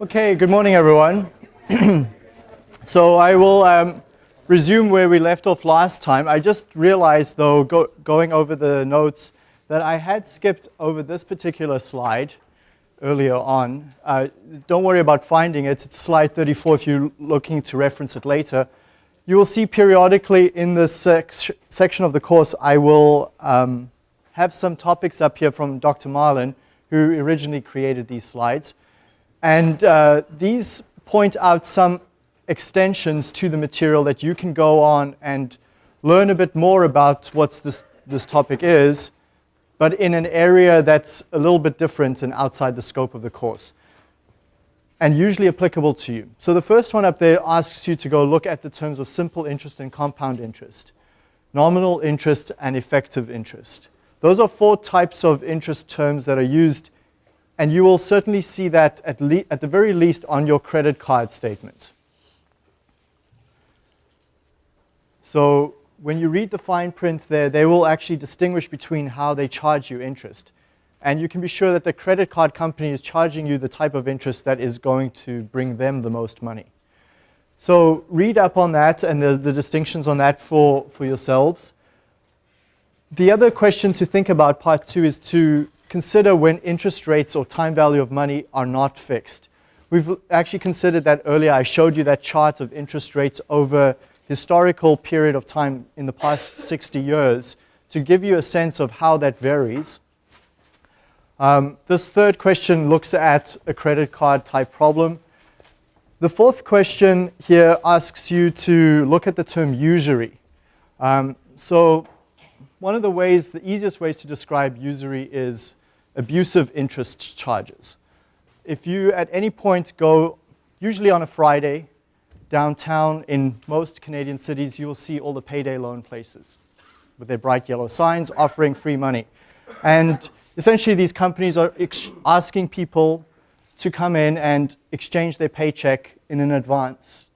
Okay, good morning everyone. so I will um, resume where we left off last time. I just realized though, go, going over the notes, that I had skipped over this particular slide earlier on. Uh, don't worry about finding it. It's slide 34 if you're looking to reference it later. You will see periodically in this sec section of the course, I will um, have some topics up here from Dr. Marlin, who originally created these slides. And uh, these point out some extensions to the material that you can go on and learn a bit more about what this, this topic is, but in an area that's a little bit different and outside the scope of the course, and usually applicable to you. So the first one up there asks you to go look at the terms of simple interest and compound interest, nominal interest and effective interest. Those are four types of interest terms that are used and you will certainly see that at, at the very least on your credit card statement. So when you read the fine print there, they will actually distinguish between how they charge you interest. And you can be sure that the credit card company is charging you the type of interest that is going to bring them the most money. So read up on that and the, the distinctions on that for, for yourselves. The other question to think about, part two, is to consider when interest rates or time value of money are not fixed. We've actually considered that earlier. I showed you that chart of interest rates over historical period of time in the past 60 years to give you a sense of how that varies. Um, this third question looks at a credit card type problem. The fourth question here asks you to look at the term usury. Um, so one of the ways, the easiest ways to describe usury is abusive interest charges. If you at any point go, usually on a Friday, downtown in most Canadian cities, you will see all the payday loan places with their bright yellow signs offering free money. And essentially these companies are asking people to come in and exchange their paycheck in an advance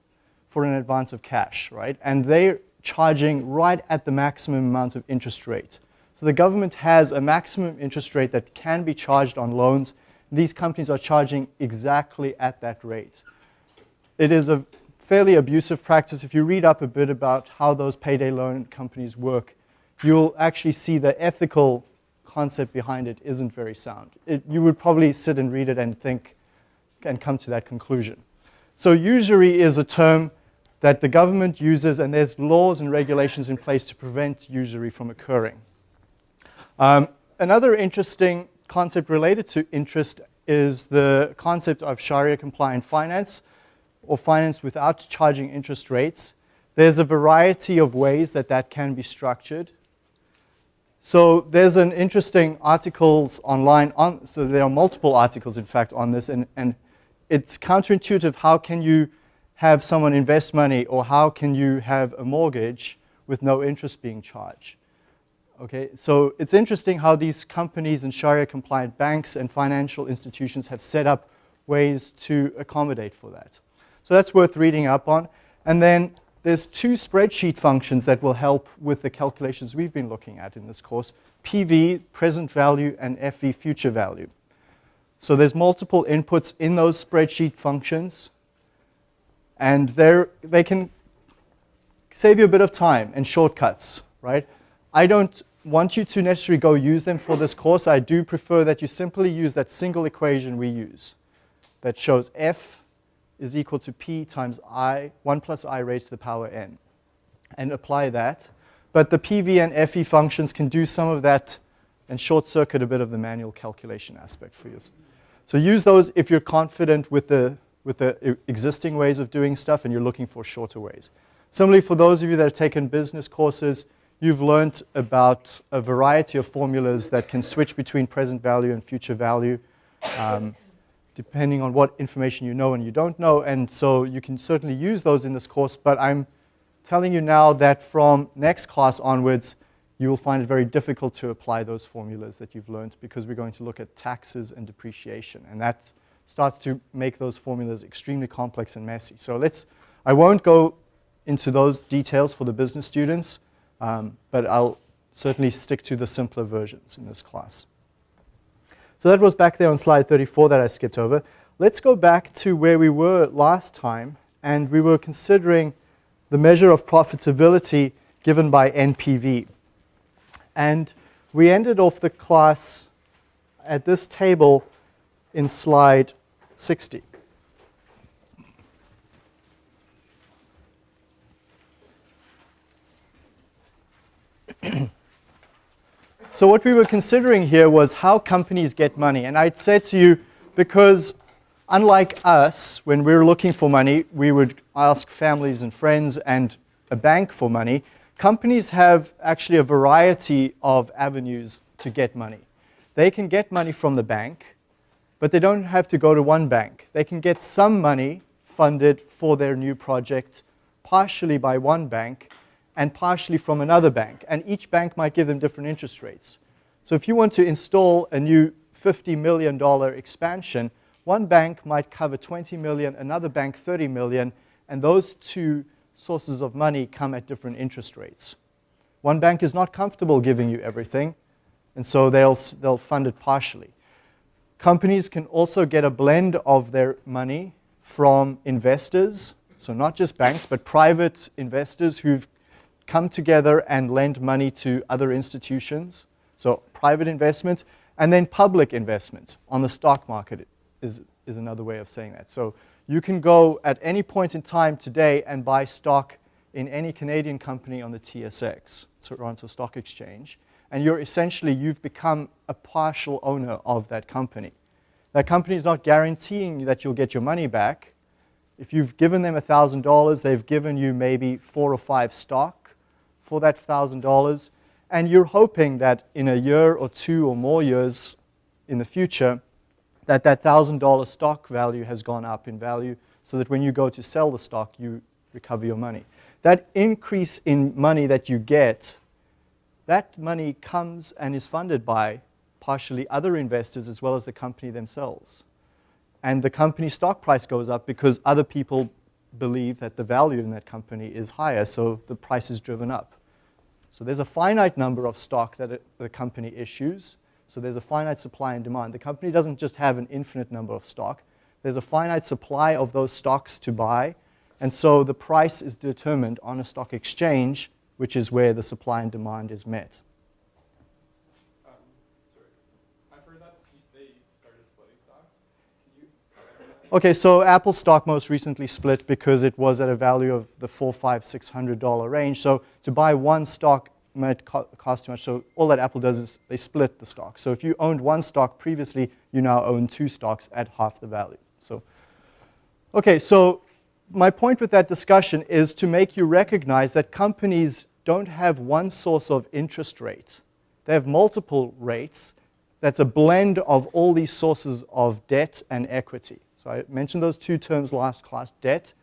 for an advance of cash, right? And they're charging right at the maximum amount of interest rate. So the government has a maximum interest rate that can be charged on loans. These companies are charging exactly at that rate. It is a fairly abusive practice. If you read up a bit about how those payday loan companies work, you'll actually see the ethical concept behind it isn't very sound. It, you would probably sit and read it and think and come to that conclusion. So usury is a term that the government uses and there's laws and regulations in place to prevent usury from occurring. Um, another interesting concept related to interest is the concept of Sharia compliant finance or finance without charging interest rates. There's a variety of ways that that can be structured. So there's an interesting articles online, on, so there are multiple articles in fact on this and, and it's counterintuitive how can you have someone invest money or how can you have a mortgage with no interest being charged. Okay, so it's interesting how these companies and Sharia compliant banks and financial institutions have set up ways to accommodate for that. So that's worth reading up on. And then there's two spreadsheet functions that will help with the calculations we've been looking at in this course. PV, present value, and FV, future value. So there's multiple inputs in those spreadsheet functions. And they can save you a bit of time and shortcuts, right? I don't want you to necessarily go use them for this course. I do prefer that you simply use that single equation we use that shows f is equal to p times i, 1 plus i raised to the power n, and apply that. But the PV and FV functions can do some of that and short circuit a bit of the manual calculation aspect for you. So use those if you're confident with the, with the existing ways of doing stuff and you're looking for shorter ways. Similarly, for those of you that have taken business courses, you've learned about a variety of formulas that can switch between present value and future value, um, depending on what information you know and you don't know. And so you can certainly use those in this course, but I'm telling you now that from next class onwards, you will find it very difficult to apply those formulas that you've learned because we're going to look at taxes and depreciation. And that starts to make those formulas extremely complex and messy. So let's, I won't go into those details for the business students. Um, but I'll certainly stick to the simpler versions in this class. So that was back there on slide 34 that I skipped over. let's go back to where we were last time, and we were considering the measure of profitability given by NPV. And we ended off the class at this table in slide 60. so what we were considering here was how companies get money. And I'd say to you, because unlike us, when we were looking for money, we would ask families and friends and a bank for money. Companies have actually a variety of avenues to get money. They can get money from the bank, but they don't have to go to one bank. They can get some money funded for their new project, partially by one bank, and partially from another bank. And each bank might give them different interest rates. So if you want to install a new $50 million expansion, one bank might cover 20 million, another bank 30 million, and those two sources of money come at different interest rates. One bank is not comfortable giving you everything, and so they'll, they'll fund it partially. Companies can also get a blend of their money from investors, so not just banks, but private investors who've come together and lend money to other institutions. So private investment, and then public investment on the stock market is, is another way of saying that. So you can go at any point in time today and buy stock in any Canadian company on the TSX, Toronto Stock Exchange, and you're essentially, you've become a partial owner of that company. That company is not guaranteeing that you'll get your money back. If you've given them $1,000, they've given you maybe four or five stock for that $1,000, and you're hoping that in a year or two or more years in the future, that that $1,000 stock value has gone up in value so that when you go to sell the stock, you recover your money. That increase in money that you get, that money comes and is funded by partially other investors as well as the company themselves. And the company stock price goes up because other people believe that the value in that company is higher, so the price is driven up. So there's a finite number of stock that it, the company issues. So there's a finite supply and demand. The company doesn't just have an infinite number of stock. There's a finite supply of those stocks to buy. And so the price is determined on a stock exchange, which is where the supply and demand is met. Okay, so Apple stock most recently split because it was at a value of the four, five, six hundred dollar range. So to buy one stock might co cost too much. So all that Apple does is they split the stock. So if you owned one stock previously, you now own two stocks at half the value. So, okay, so my point with that discussion is to make you recognize that companies don't have one source of interest rate. They have multiple rates. That's a blend of all these sources of debt and equity. So I mentioned those two terms last class, debt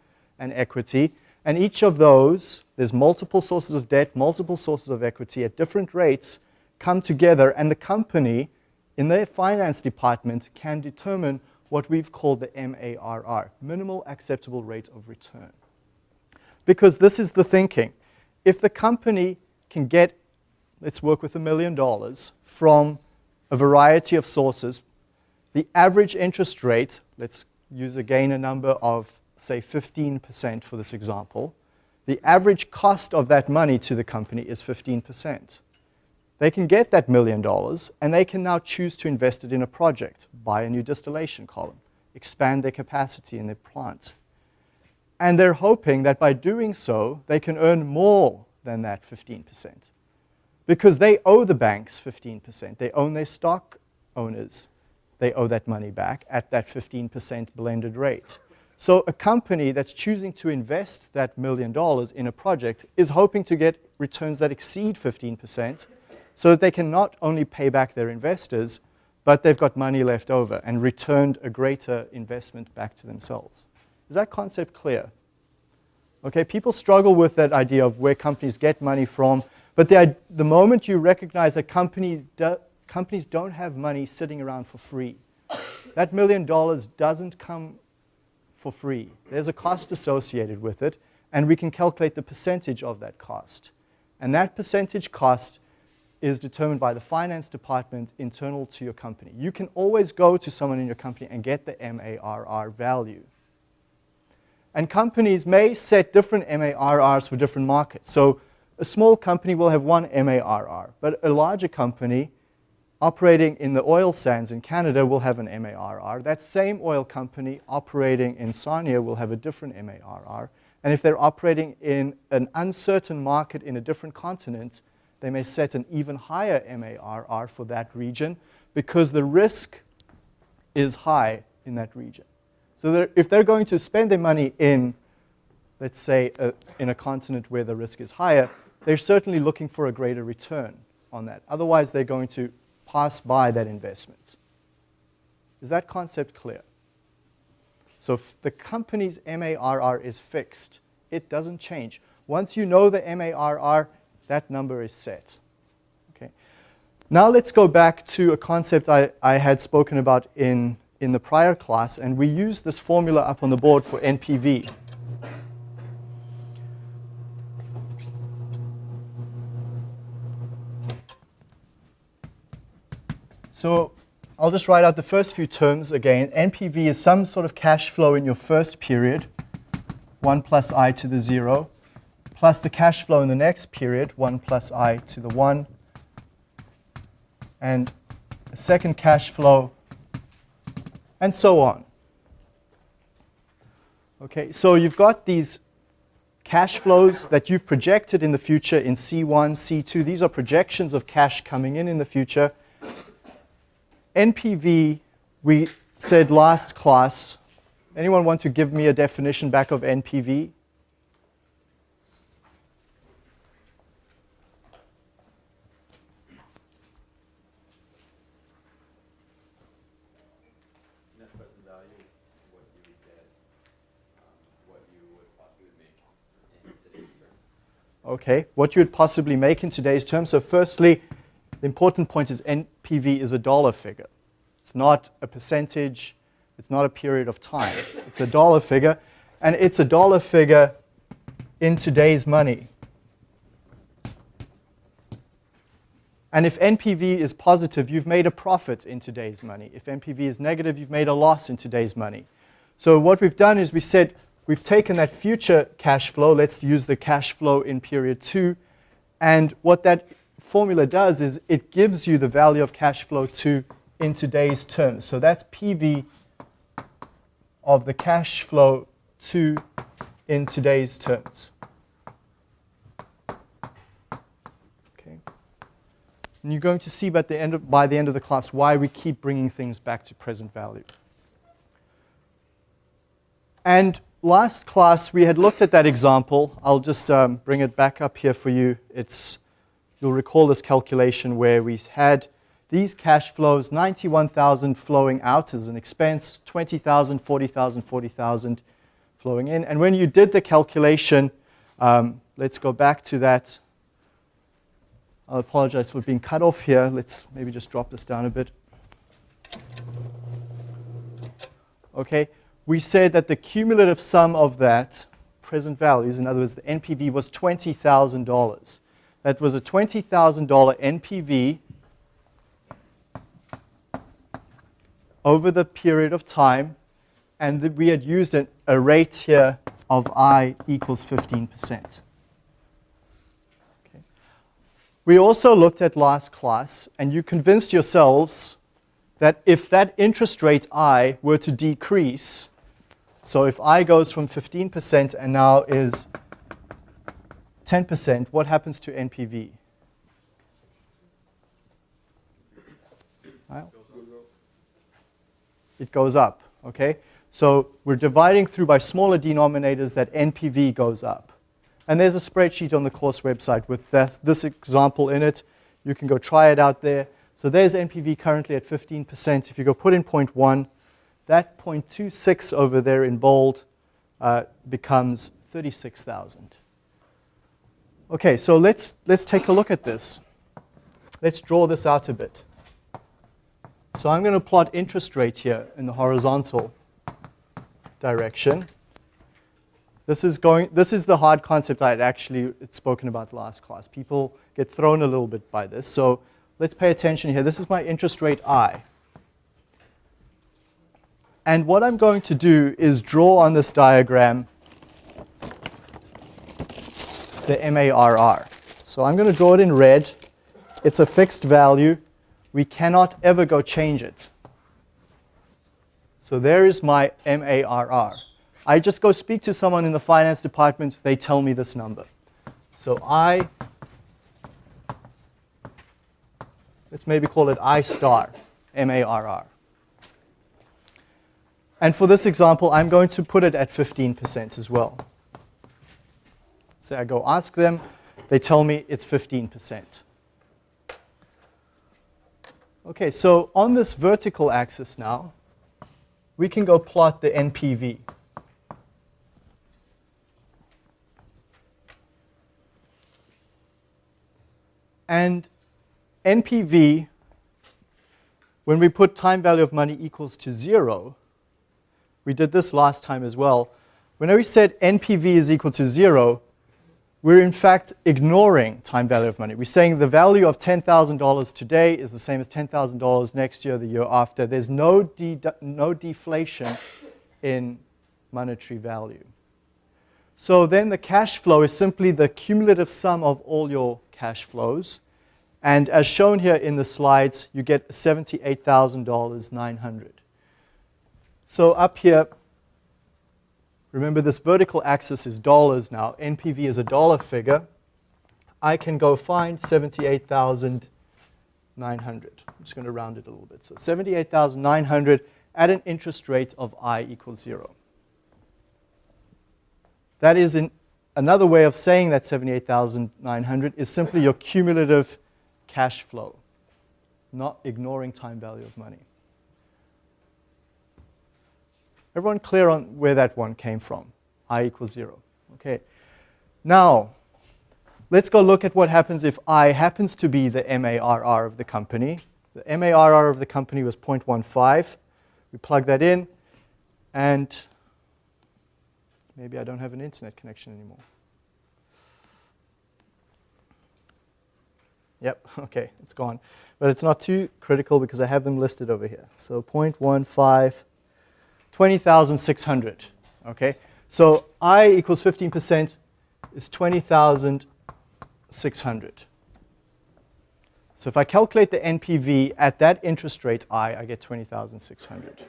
and equity. And each of those, there's multiple sources of debt, multiple sources of equity at different rates come together and the company in their finance department can determine what we've called the MARR, minimal acceptable rate of return. Because this is the thinking. If the company can get, let's work with a million dollars from a variety of sources, the average interest rate, let's use again a number of, say, 15% for this example. The average cost of that money to the company is 15%. They can get that million dollars, and they can now choose to invest it in a project, buy a new distillation column, expand their capacity in their plant. And they're hoping that by doing so, they can earn more than that 15%. Because they owe the banks 15%. They own their stock owners they owe that money back at that 15% blended rate. So a company that's choosing to invest that million dollars in a project is hoping to get returns that exceed 15% so that they can not only pay back their investors, but they've got money left over and returned a greater investment back to themselves. Is that concept clear? Okay, people struggle with that idea of where companies get money from, but the, the moment you recognize that company do, companies don't have money sitting around for free. That million dollars doesn't come for free. There's a cost associated with it, and we can calculate the percentage of that cost. And that percentage cost is determined by the finance department internal to your company. You can always go to someone in your company and get the MARR value. And companies may set different MARRs for different markets. So a small company will have one MARR, but a larger company operating in the oil sands in Canada will have an MARR. That same oil company operating in Sarnia will have a different MARR. And if they're operating in an uncertain market in a different continent, they may set an even higher MARR for that region because the risk is high in that region. So they're, if they're going to spend their money in, let's say, a, in a continent where the risk is higher, they're certainly looking for a greater return on that. Otherwise, they're going to pass by that investment. Is that concept clear? So if the company's MARR is fixed, it doesn't change. Once you know the MARR, that number is set. Okay. Now let's go back to a concept I, I had spoken about in, in the prior class, and we use this formula up on the board for NPV. So I'll just write out the first few terms again. NPV is some sort of cash flow in your first period, 1 plus i to the 0, plus the cash flow in the next period, 1 plus i to the 1, and a second cash flow, and so on. Okay, so you've got these cash flows that you've projected in the future in C1, C2. These are projections of cash coming in in the future. NPV, we said last class, anyone want to give me a definition back of NPV? Okay, what you would possibly make in today's terms. So firstly, the important point is NPV is a dollar figure. It's not a percentage. It's not a period of time. It's a dollar figure. And it's a dollar figure in today's money. And if NPV is positive, you've made a profit in today's money. If NPV is negative, you've made a loss in today's money. So what we've done is we said we've taken that future cash flow. Let's use the cash flow in period two. And what that formula does is it gives you the value of cash flow two in today's terms. So that's PV of the cash flow two in today's terms. Okay. And you're going to see by the, end of, by the end of the class why we keep bringing things back to present value. And last class, we had looked at that example. I'll just um, bring it back up here for you. It's You'll recall this calculation where we had these cash flows, 91,000 flowing out as an expense, 20,000, 40,000, 40,000 flowing in. And when you did the calculation, um, let's go back to that. I'll apologize for being cut off here. Let's maybe just drop this down a bit. Okay, we said that the cumulative sum of that, present values, in other words, the NPV was $20,000 that was a $20,000 NPV over the period of time, and we had used an, a rate here of I equals 15%. Okay. We also looked at last class, and you convinced yourselves that if that interest rate I were to decrease, so if I goes from 15% and now is 10%, what happens to NPV? It goes up, okay? So we're dividing through by smaller denominators that NPV goes up. And there's a spreadsheet on the course website with this, this example in it. You can go try it out there. So there's NPV currently at 15%. If you go put in 0.1, that 0.26 over there in bold uh, becomes 36,000. Okay, so let's, let's take a look at this. Let's draw this out a bit. So I'm going to plot interest rate here in the horizontal direction. This is, going, this is the hard concept I had actually spoken about last class. People get thrown a little bit by this. So let's pay attention here. This is my interest rate I. And what I'm going to do is draw on this diagram the MARR. So I'm going to draw it in red. It's a fixed value. We cannot ever go change it. So there is my MARR. I just go speak to someone in the finance department, they tell me this number. So I, let's maybe call it I star, M-A-R-R. And for this example, I'm going to put it at 15% as well. So I go ask them, they tell me it's 15%. Okay, so on this vertical axis now, we can go plot the NPV. And NPV, when we put time value of money equals to zero, we did this last time as well. Whenever we said NPV is equal to zero, we're in fact ignoring time value of money. We're saying the value of $10,000 today is the same as $10,000 next year, the year after. There's no, de no deflation in monetary value. So then the cash flow is simply the cumulative sum of all your cash flows. And as shown here in the slides, you get $78,900. So up here, remember this vertical axis is dollars now. NPV is a dollar figure. I can go find 78,900. I'm just going to round it a little bit. So 78,900 at an interest rate of I equals zero. That is another way of saying that 78,900 is simply your cumulative cash flow, not ignoring time value of money. Everyone clear on where that one came from? I equals zero. Okay. Now, let's go look at what happens if I happens to be the MARR of the company. The MARR of the company was 0.15. We plug that in, and maybe I don't have an internet connection anymore. Yep, okay, it's gone. But it's not too critical because I have them listed over here. So 0.15, 20,600, okay? So I equals 15% is 20,600. So if I calculate the NPV at that interest rate I, I get 20,600.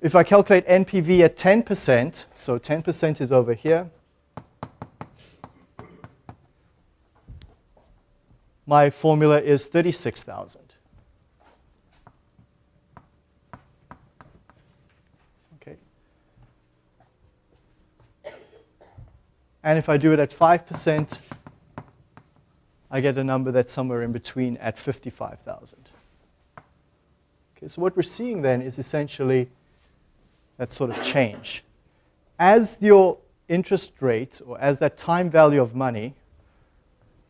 If I calculate NPV at 10%, so 10% is over here, my formula is 36,000. Okay. And if I do it at 5%, I get a number that's somewhere in between at 55,000. Okay, so what we're seeing then is essentially that sort of change. As your interest rate, or as that time value of money,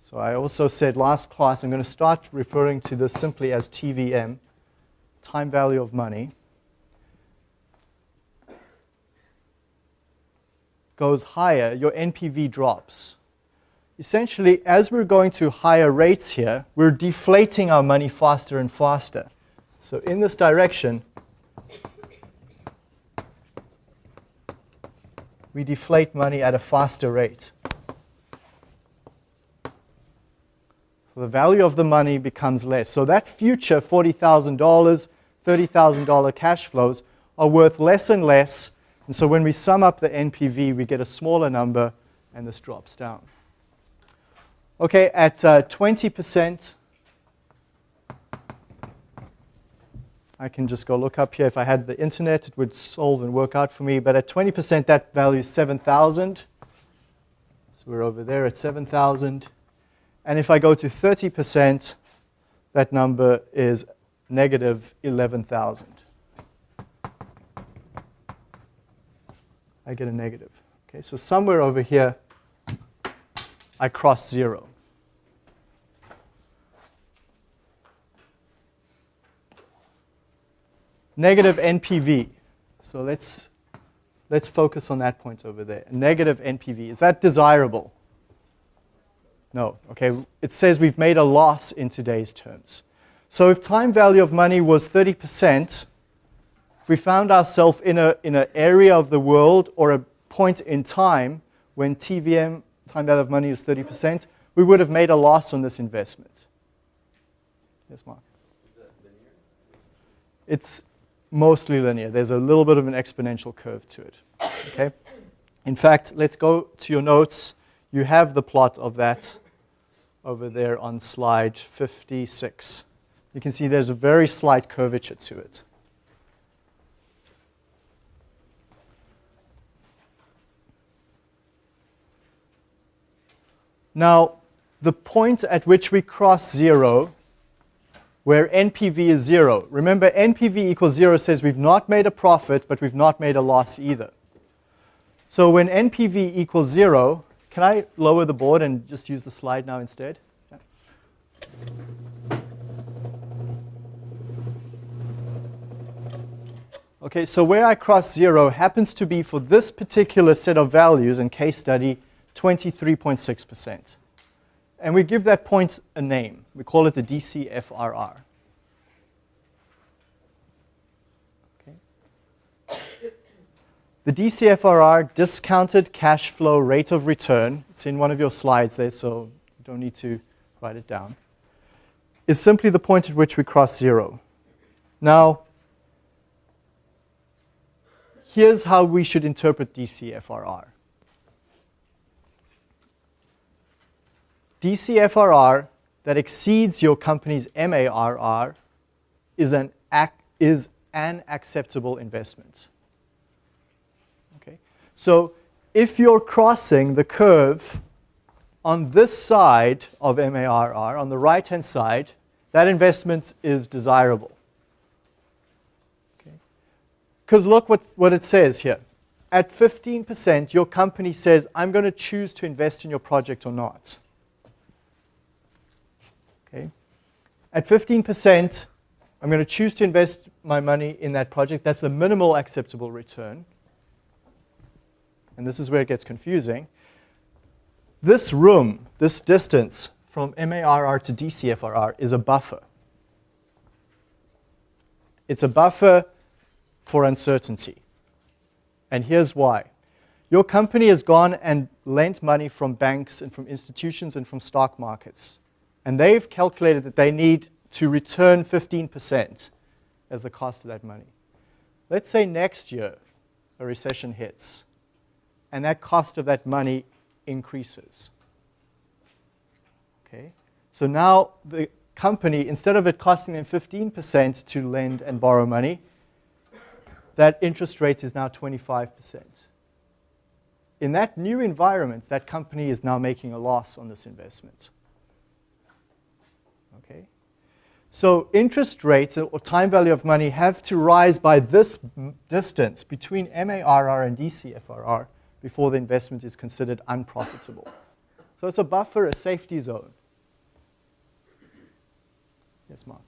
so I also said last class, I'm going to start referring to this simply as TVM, time value of money, goes higher, your NPV drops. Essentially, as we're going to higher rates here, we're deflating our money faster and faster. So in this direction, we deflate money at a faster rate. So the value of the money becomes less. So that future $40,000, $30,000 cash flows are worth less and less. And so when we sum up the NPV, we get a smaller number, and this drops down. Okay, at 20%, uh, I can just go look up here. If I had the internet, it would solve and work out for me. But at 20%, that value is 7,000. So we're over there at 7,000. And if I go to 30%, that number is negative 11,000. I get a negative. Okay, so somewhere over here, I cross zero. Negative NPV. So let's, let's focus on that point over there. Negative NPV. Is that desirable? No, okay, it says we've made a loss in today's terms. So if time value of money was 30%, if we found ourselves in an in a area of the world or a point in time when TVM, time value of money, is 30%, we would have made a loss on this investment. Yes, Mark? It's mostly linear. There's a little bit of an exponential curve to it. Okay? In fact, let's go to your notes. You have the plot of that over there on slide 56. You can see there's a very slight curvature to it. Now, the point at which we cross zero, where NPV is zero, remember NPV equals zero says we've not made a profit, but we've not made a loss either. So when NPV equals zero, can I lower the board and just use the slide now instead? Okay, so where I cross zero happens to be for this particular set of values in case study 23.6%. And we give that point a name. We call it the DCFRR. Okay. The DCFRR, discounted cash flow rate of return, it's in one of your slides there, so you don't need to write it down, is simply the point at which we cross zero. Now, here's how we should interpret DCFRR. DCFRR that exceeds your company's MARR is an, is an acceptable investment. Okay? So if you're crossing the curve on this side of MARR, on the right-hand side, that investment is desirable. Because look what, what it says here. At 15%, your company says, I'm going to choose to invest in your project or not. Okay. At 15%, I'm going to choose to invest my money in that project. That's the minimal acceptable return and this is where it gets confusing, this room, this distance from MARR to DCFRR is a buffer. It's a buffer for uncertainty. And here's why. Your company has gone and lent money from banks and from institutions and from stock markets. And they've calculated that they need to return 15% as the cost of that money. Let's say next year a recession hits and that cost of that money increases. Okay? So now the company, instead of it costing them 15% to lend and borrow money, that interest rate is now 25%. In that new environment, that company is now making a loss on this investment. Okay? So interest rates or time value of money have to rise by this distance between MARR and DCFRR before the investment is considered unprofitable. So it's a buffer, a safety zone. Yes, Mark.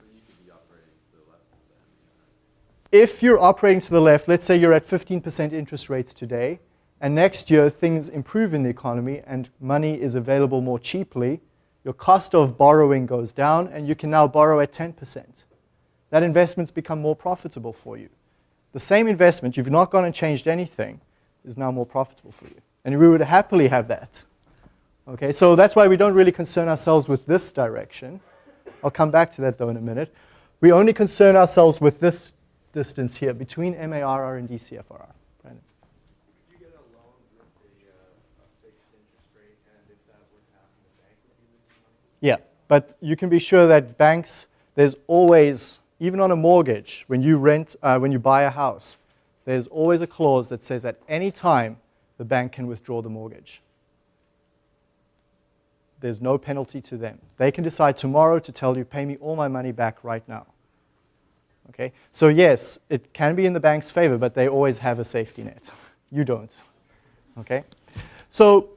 If you're operating to the left, let's say you're at 15% interest rates today, and next year things improve in the economy and money is available more cheaply, your cost of borrowing goes down and you can now borrow at 10%. That investment's become more profitable for you. The same investment, you've not gone and changed anything, is now more profitable for you. And we would happily have that. Okay, so that's why we don't really concern ourselves with this direction. I'll come back to that though in a minute. We only concern ourselves with this distance here between MARR and DCFRR. Brandon. Could you get a loan with a, uh, a fixed interest rate, and if that would happen, the bank would be losing money? Yeah, but you can be sure that banks, there's always, even on a mortgage, when you rent, uh, when you buy a house, there's always a clause that says at any time the bank can withdraw the mortgage. There's no penalty to them. They can decide tomorrow to tell you, pay me all my money back right now. Okay? So yes, it can be in the bank's favor, but they always have a safety net. You don't. Okay? So,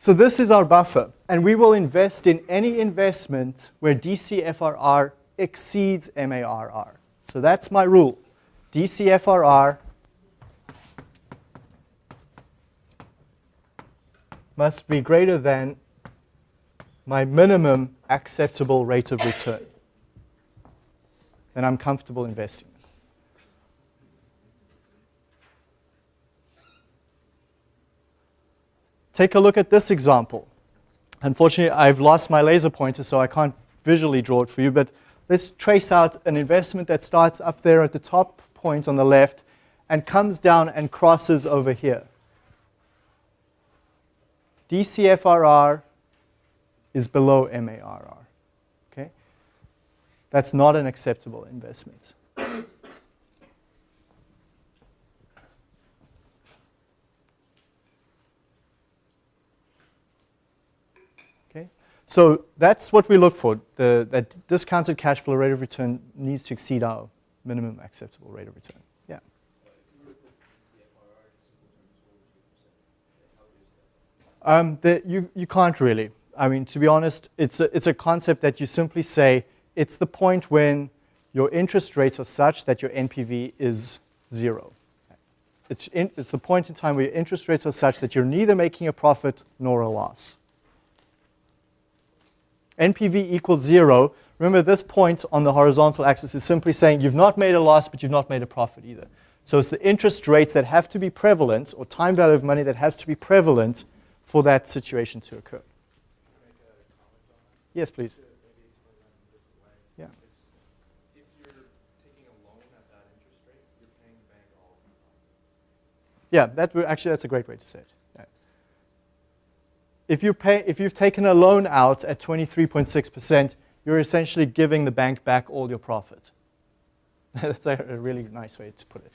so this is our buffer, and we will invest in any investment where DCFRR exceeds MARR. So that's my rule. DCFRR must be greater than my minimum acceptable rate of return, then I'm comfortable investing. Take a look at this example. Unfortunately, I've lost my laser pointer, so I can't visually draw it for you, but let's trace out an investment that starts up there at the top point on the left and comes down and crosses over here. DCFRR is below MARR. Okay? That's not an acceptable investment. Okay? So that's what we look for. The, that discounted cash flow rate of return needs to exceed our minimum acceptable rate of return. Yeah. Um, the, you, you can't really. I mean, to be honest, it's a, it's a concept that you simply say it's the point when your interest rates are such that your NPV is zero. It's, in, it's the point in time where your interest rates are such that you're neither making a profit nor a loss. NPV equals zero. Remember, this point on the horizontal axis is simply saying you've not made a loss, but you've not made a profit either. So it's the interest rates that have to be prevalent, or time value of money that has to be prevalent for that situation to occur. Yes, please. Yeah. If you're taking a loan at that interest rate, you're paying the bank all of the Yeah, that actually that's a great way to say it. If you pay, if you've taken a loan out at 23.6%, you're essentially giving the bank back all your profit. that's a, really nice way to put it.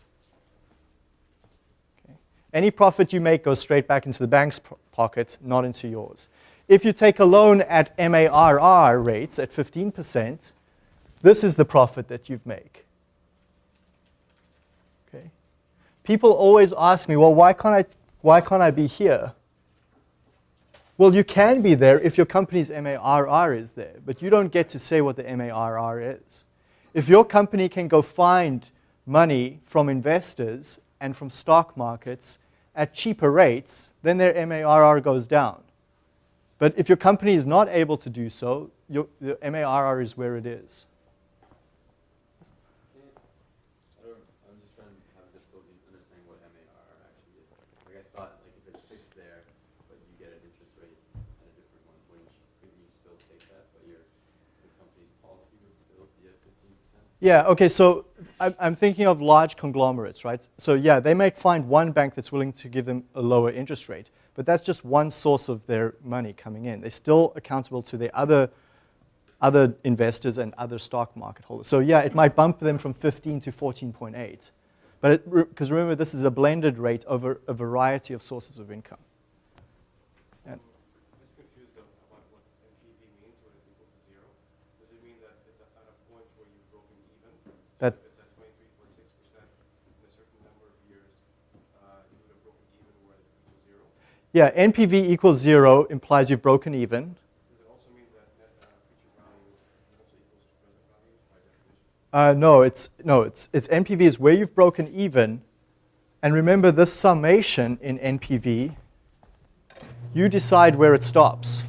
Okay. Any profit you make goes straight back into the bank's pocket, not into yours. If you take a loan at MARR rates at 15%, this is the profit that you make. Okay. People always ask me, well, why can't I, why can't I be here? Well, you can be there if your company's MARR is there, but you don't get to say what the MARR is. If your company can go find money from investors and from stock markets at cheaper rates, then their MARR goes down. But if your company is not able to do so, your, the MARR is where it is. I don't, I'm just trying to have difficulty understanding what MARR actually is. Like I thought, like if it's fixed there, but you get an interest rate at a different one, wouldn't you, couldn't you still take that, but your, the company's policy would still be at fifteen percent? Yeah, okay, so I'm, thinking of large conglomerates, right? So yeah, they might find one bank that's willing to give them a lower interest rate, but that's just one source of their money coming in. They're still accountable to their other, other investors and other stock market holders. So yeah, it might bump them from 15 to 14.8. But because remember, this is a blended rate over a variety of sources of income. I'm just confused of- about what NPV means when it's equal to zero. Does it mean that it's at a point where you've broken even? That- If it's at twenty-three point six percent in a certain number of years, uh, you would have broken even where it equals zero? Yeah, NPV equals zero implies you've broken even. Uh, no, it's no, it's it's NPV is where you've broken even, and remember this summation in NPV. You decide where it stops.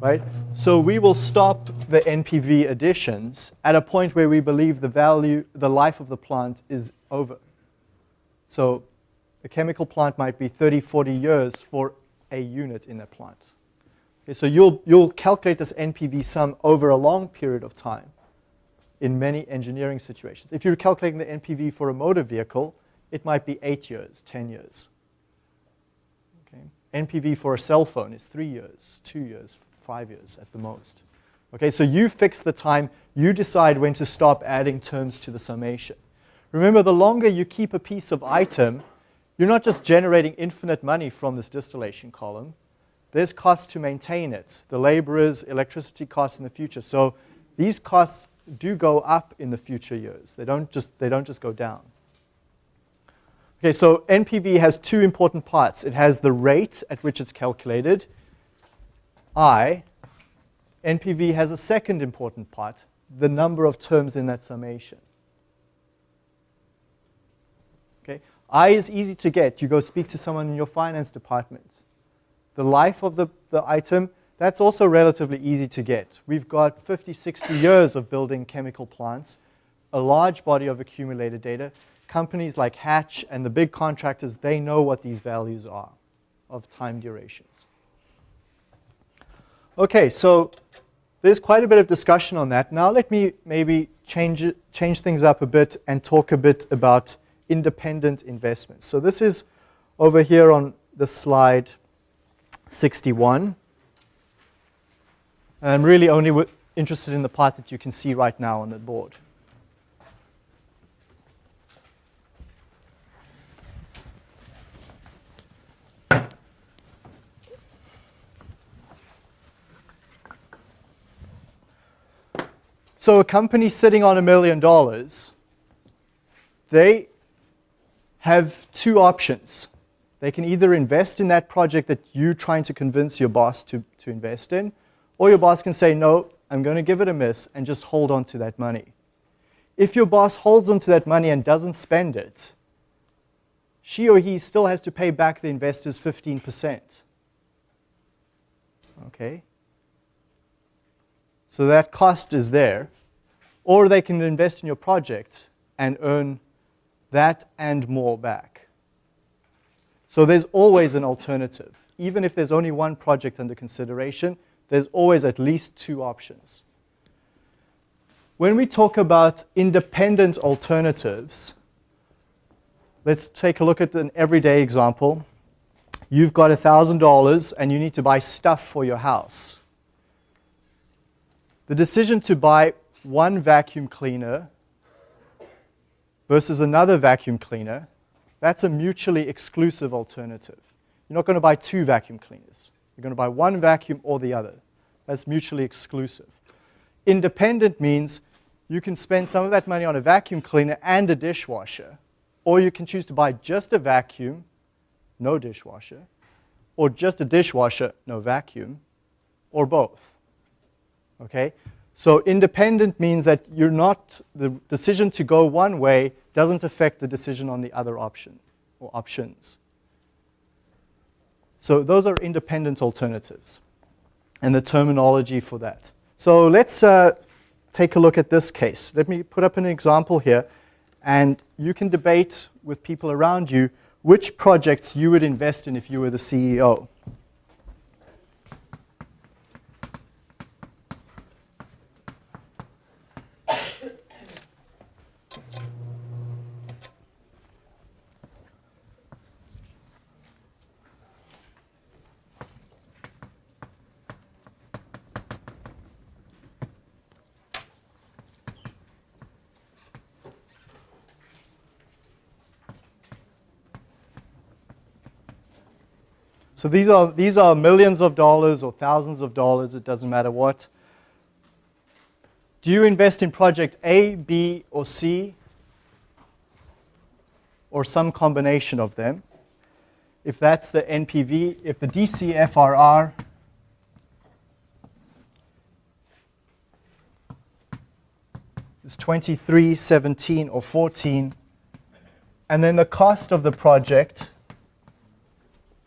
Right. So we will stop the NPV additions at a point where we believe the value, the life of the plant is over. So a chemical plant might be 30, 40 years for a unit in that plant. Okay, so you'll, you'll calculate this NPV sum over a long period of time in many engineering situations. If you're calculating the NPV for a motor vehicle, it might be eight years, 10 years. Okay. NPV for a cell phone is three years, two years, five years at the most. Okay, so you fix the time, you decide when to stop adding terms to the summation. Remember, the longer you keep a piece of item, you're not just generating infinite money from this distillation column. There's costs to maintain it, the laborers, electricity costs in the future. So these costs do go up in the future years. They don't just, they don't just go down. Okay, so NPV has two important parts. It has the rate at which it's calculated, I. NPV has a second important part, the number of terms in that summation. Okay, I is easy to get. You go speak to someone in your finance department. The life of the, the item That's also relatively easy to get. We've got 50, 60 years of building chemical plants, a large body of accumulated data. Companies like Hatch and the big contractors, they know what these values are of time durations. Okay, so there's quite a bit of discussion on that. Now let me maybe change, change things up a bit and talk a bit about independent investments. So this is over here on the slide 61. And I'm really only interested in the part that you can see right now on the board. So a company sitting on a million dollars, they have two options. They can either invest in that project that you're trying to convince your boss to, to invest in, or your boss can say, no, I'm going to give it a miss and just hold on to that money. If your boss holds on to that money and doesn't spend it, she or he still has to pay back the investors 15%. Okay? So that cost is there. Or they can invest in your project and earn that and more back. So there's always an alternative. Even if there's only one project under consideration, there's always at least two options. When we talk about independent alternatives, let's take a look at an everyday example. You've got $1,000 and you need to buy stuff for your house. The decision to buy one vacuum cleaner versus another vacuum cleaner, that's a mutually exclusive alternative. You're not going to buy two vacuum cleaners. You're going to buy one vacuum or the other. That's mutually exclusive. Independent means you can spend some of that money on a vacuum cleaner and a dishwasher, or you can choose to buy just a vacuum, no dishwasher, or just a dishwasher, no vacuum, or both. Okay? So independent means that you're not, the decision to go one way doesn't affect the decision on the other option or options. So those are independent alternatives and the terminology for that. So let's uh, take a look at this case. Let me put up an example here and you can debate with people around you which projects you would invest in if you were the CEO. So these are, these are millions of dollars or thousands of dollars, it doesn't matter what. Do you invest in project A, B, or C? Or some combination of them? If that's the NPV, if the DCFRR is 23, 17, or 14, and then the cost of the project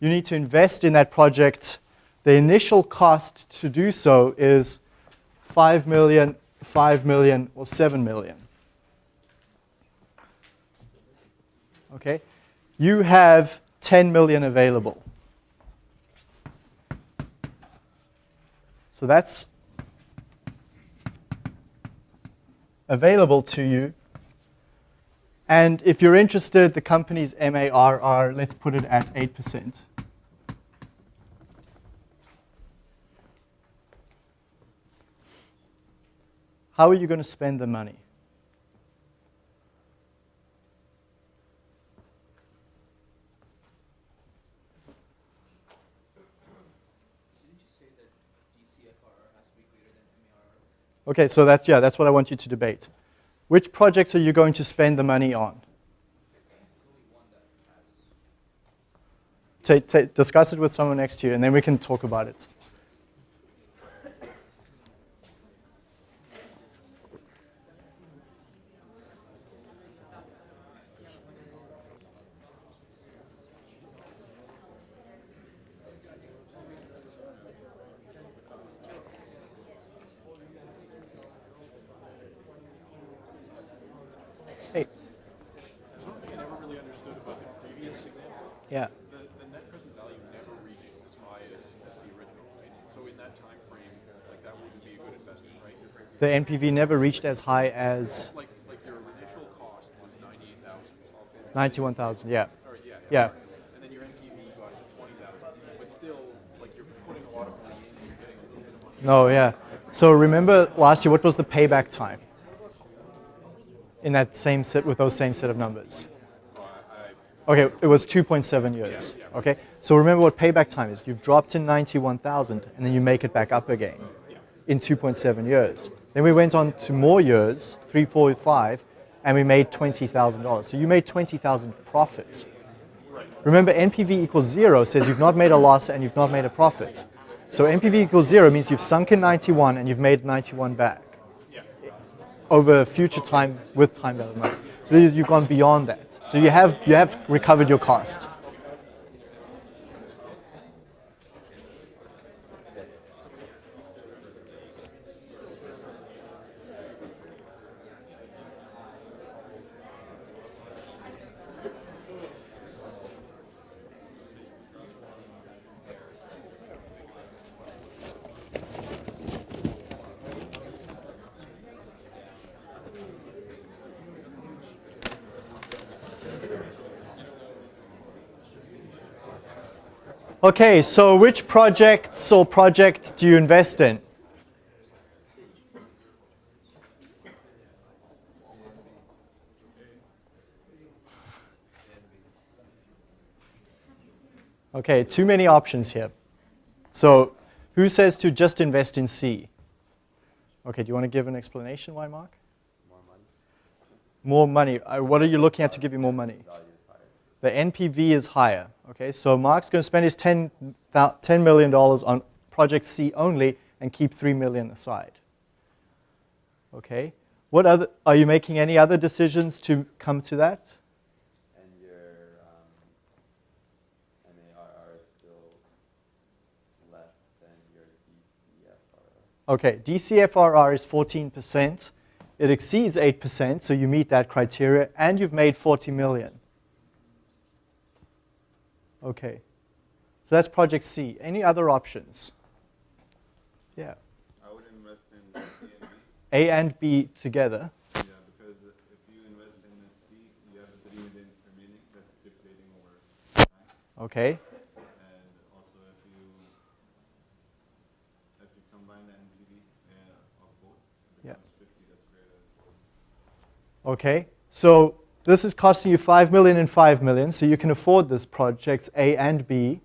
you need to invest in that project. The initial cost to do so is 5 million, 5 million, or 7 million. Okay? You have 10 million available. So that's available to you. And if you're interested, the company's MARR, let's put it at 8%. How are you going to spend the money? Okay, so that's, yeah, that's what I want you to debate. Which projects are you going to spend the money on? discuss it with someone next to you, and then we can talk about it. Yeah. The, the net present value never reached as high as, as the original, right? So in that time frame, like that wouldn't be a good investment, right? The NPV never reached as high as Like, like your initial cost was ninety-eight thousand. 91,000, yeah. Or, yeah. Yeah. And then your NPV got to twenty thousand, but still, like you're putting a lot of money in and you're getting a little bit of money. No, yeah. So remember last year, what was the payback time? In that same set, with those same set of numbers? Uh, okay, it was 2.7 years. Okay, so remember what payback time is. You've dropped in 91,000 and then you make it back up again in 2.7 years. Then we went on to more years, three, four, five, and we made $20,000. So you made 20,000 profits. Remember, NPV equals zero says you've not made a loss and you've not made a profit. So NPV equals zero means you've sunk in 91 and you've made 91 back over future time with time value of money. So you've gone beyond that. So you have, you have recovered your cost. Okay, so which projects or project do you invest in? Okay, too many options here. So who says to just invest in C? Okay, do you want to give an explanation why, Mark? More money, More money. Uh, What are you looking at to give you more money? Value is higher. The NPV is higher. Okay, so Mark's going to spend his 10, thou- $10 million on project C only and keep 3 million aside. Okay, what other, are you making any other decisions to come to that? And your um, MARR is still less than your DCFR. Okay, DCFRR is 14%. It exceeds 8%, so you meet that criteria, and you've made 40 million. Okay, so that's project C. Any other options? Yeah, I would invest in C and B. A and B together. Yeah, because if you invest in a C, you have a three million remaining that's depleting over time. Okay, And also if you if you combine the NPV uh, of both, it Yeah. 50. That's greater. okay. So this is costing you 5 million and 5 million, so you can afford this projects A and B.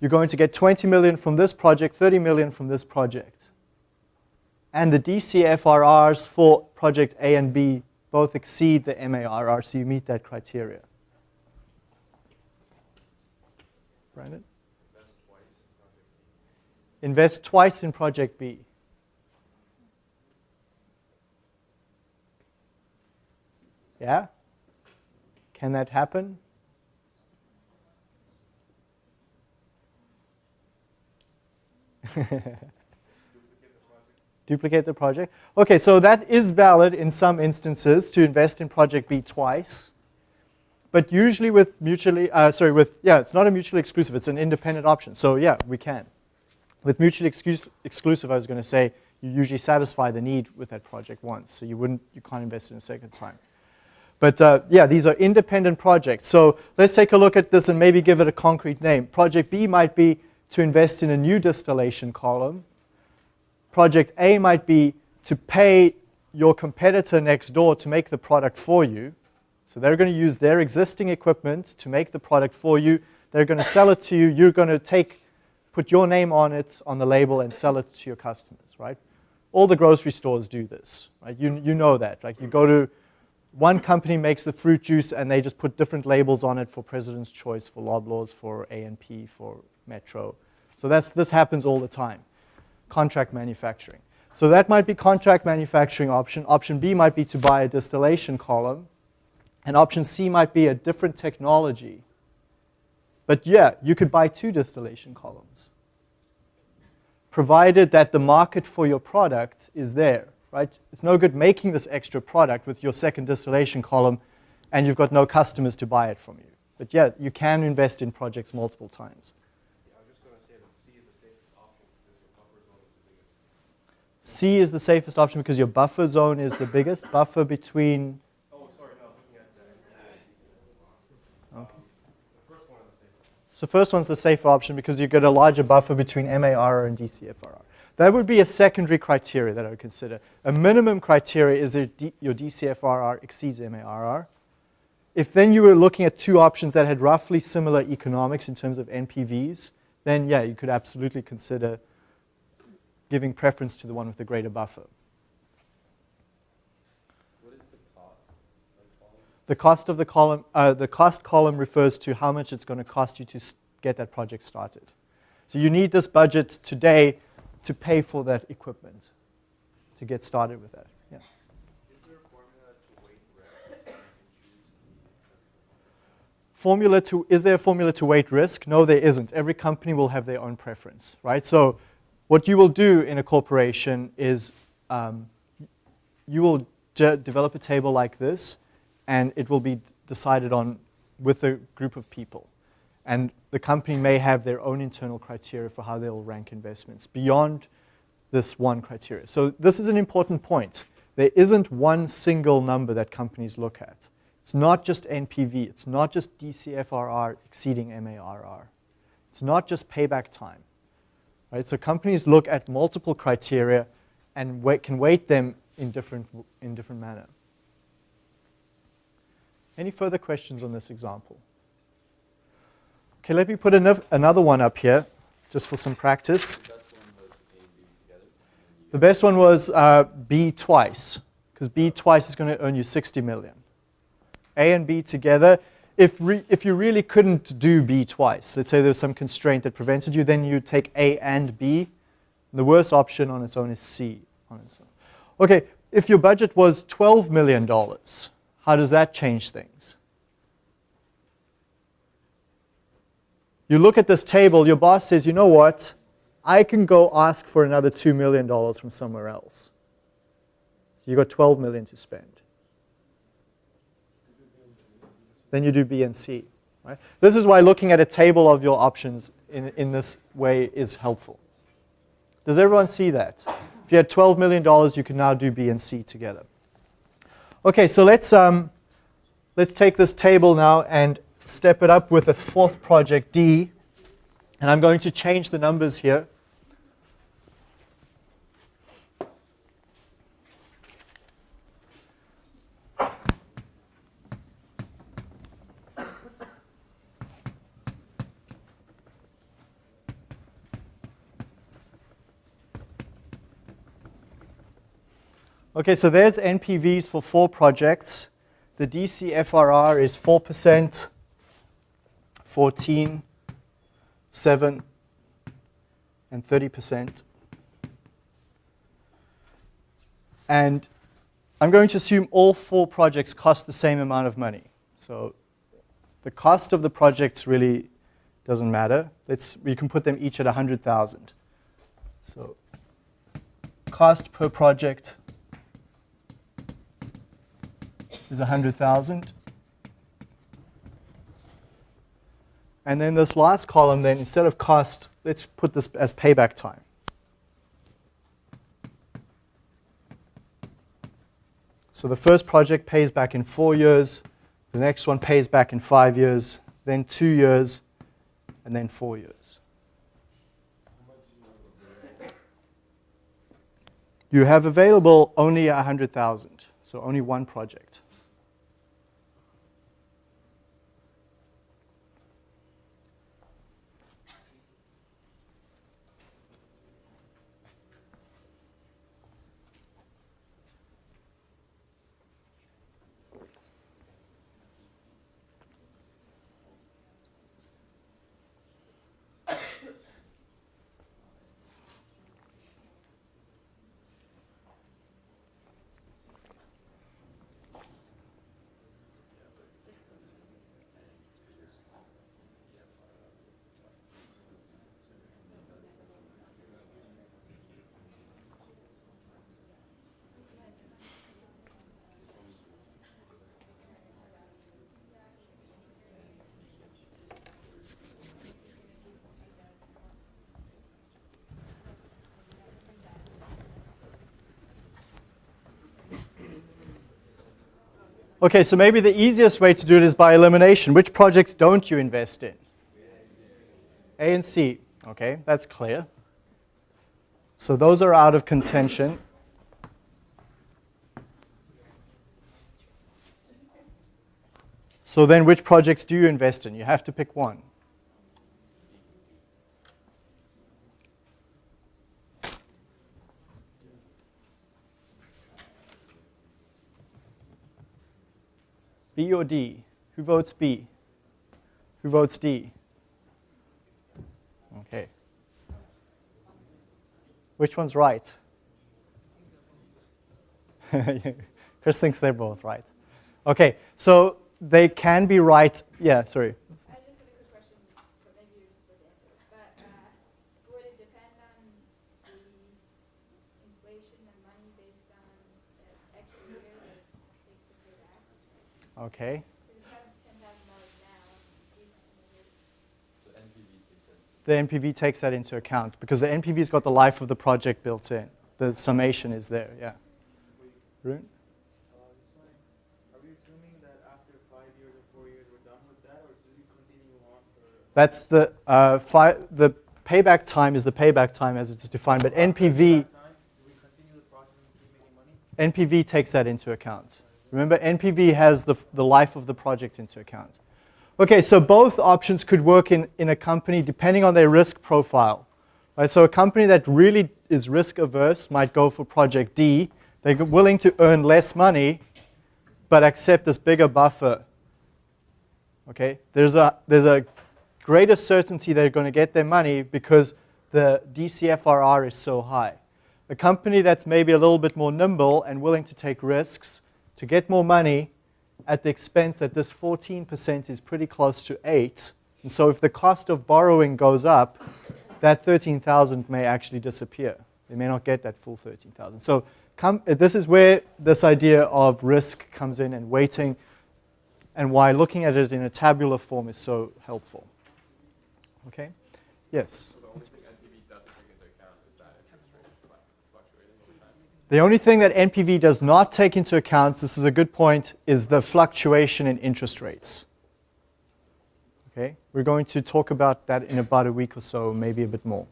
You're going to get 20 million from this project, 30 million from this project. And the DCFRRs for project A and B both exceed the MARR, so you meet that criteria. Brandon? Invest twice in project B. Yeah? Can that happen? Duplicate the project. Okay, so that is valid in some instances to invest in project B twice. But usually with mutually, uh, sorry, with, yeah, it's not a mutually exclusive, it's an independent option. So yeah, we can. With mutually exclus- exclusive, I was going to say, you usually satisfy the need with that project once. So you wouldn't, you can't invest in a second time. But uh, yeah, these are independent projects. So let's take a look at this and maybe give it a concrete name. Project B might be to invest in a new distillation column. Project A might be to pay your competitor next door to make the product for you. So they're going to use their existing equipment to make the product for you. They're going to sell it to you. You're going to take, put your name on it, on the label, and sell it to your customers, right? All the grocery stores do this, right? You, you know that. Like you go to one company makes the fruit juice and they just put different labels on it for President's Choice, for Loblaws, for A&P, for Metro. So that's, this happens all the time. Contract manufacturing. So that might be contract manufacturing option. Option B might be to buy a distillation column. And option C might be a different technology. But yeah, you could buy two distillation columns, provided that the market for your product is there, right? It's no good making this extra product with your second distillation column and you've got no customers to buy it from you. But yeah, you can invest in projects multiple times. Yeah, I was just gonna say that C is the safest option because your buffer zone is the biggest. C is the safest option because your buffer zone is the biggest. Buffer between, Oh, sorry, no, looking at the. Okay. The first one is the safest. so first one's the safer option because you get a larger buffer between MARR and DCFRR. That would be a secondary criteria that I would consider. A minimum criteria is that your DCFRR exceeds MARR. If then you were looking at two options that had roughly similar economics in terms of NPVs, then yeah, you could absolutely consider giving preference to the one with the greater buffer. What is the cost? The cost of the column, uh, the cost column refers to how much it's going to cost you to get that project started. So you need this budget today to pay for that equipment, to get started with that. Yeah. Is there a formula to weight risk? and choose the- Formula to, is there a formula to weight risk? No, there isn't. Every company will have their own preference, right? So what you will do in a corporation is um, you will de- develop a table like this, and it will be decided on with a group of people. And the company may have their own internal criteria for how they'll rank investments beyond this one criteria. So this is an important point. There isn't one single number that companies look at. It's not just NPV. It's not just DCFRR exceeding MARR. It's not just payback time. Right? So companies look at multiple criteria and can weight them in different, in different manner. Any further questions on this example? Okay, let me put anoth- another one up here, just for some practice. The best one was uh, B twice, because B twice is going to earn you 60 million. A and B together, if, if you really couldn't do B twice, let's say there's some constraint that prevented you, then you take A and B. The worst option on its own is C on its own. Okay, if your budget was $12 million, how does that change things? You look at this table, your boss says, you know what? I can go ask for another $2 million from somewhere else. You got 12 million to spend. Then you do B and C. Right? This is why looking at a table of your options in, in this way is helpful. Does everyone see that? If you had $12 million, you can now do B and C together. Okay, so let's, um, let's take this table now and step it up with a fourth project, D. And I'm going to change the numbers here. Okay, so there's NPVs for four projects. The DCFRR is 4%, 14, 7, and 30%. And I'm going to assume all four projects cost the same amount of money. So the cost of the projects really doesn't matter. Let's, we can put them each at 100,000. So cost per project is 100,000. And then this last column then, instead of cost, let's put this as payback time. So the first project pays back in four years, the next one pays back in five years, then two years, and then four years. You have available only 100,000, so only one project. Okay, so maybe the easiest way to do it is by elimination. Which projects don't you invest in? A and C. Okay, that's clear. So those are out of contention. So then which projects do you invest in? You have to pick one. B or D? Who votes B? Who votes D? Okay. Which one's right? Chris thinks they're both right. Okay, so they can be right. Yeah, sorry. I just have a quick question, but maybe you just would answer. But uh, would it depend on the inflation and money based on the extra year that it takes to pay back? Okay. Because if you have ten thousand dollars now, and you So NPV takes that. The NPV takes that into account because the NPV's got the life of the project built in. The summation is there, yeah. Rune? Are we assuming that after five years or four years we're done with that, or do we continue on for? That's the, uh, the payback time is the payback time as it's defined, but NPV, Time, do we continue the process making money? NPV takes that into account. Remember, NPV has the, the life of the project into account. Okay, so both options could work in, in a company depending on their risk profile. Right, so a company that really is risk averse might go for project D. They're willing to earn less money, but accept this bigger buffer. Okay, there's a, there's a greater certainty they're going to get their money because the DCFRR is so high. A company that's maybe a little bit more nimble and willing to take risks to get more money at the expense that this 14% is pretty close to 8. And so if the cost of borrowing goes up, that 13,000 may actually disappear. They may not get that full 13,000. So come, uh, this is where this idea of risk comes in and weighting and why looking at it in a tabular form is so helpful. Okay? Yes? So the only thing NPV doesn't take into account is that interest rate is fluc- fluctuating over time. The only thing that NPV does not take into account, this is a good point, is the fluctuation in interest rates. Okay, we're going to talk about that in about a week or so, maybe a bit more.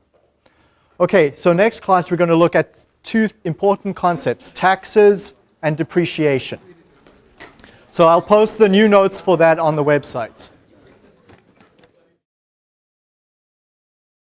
Okay, so next class we're going to look at two important concepts, taxes and depreciation. So I'll post the new notes for that on the website.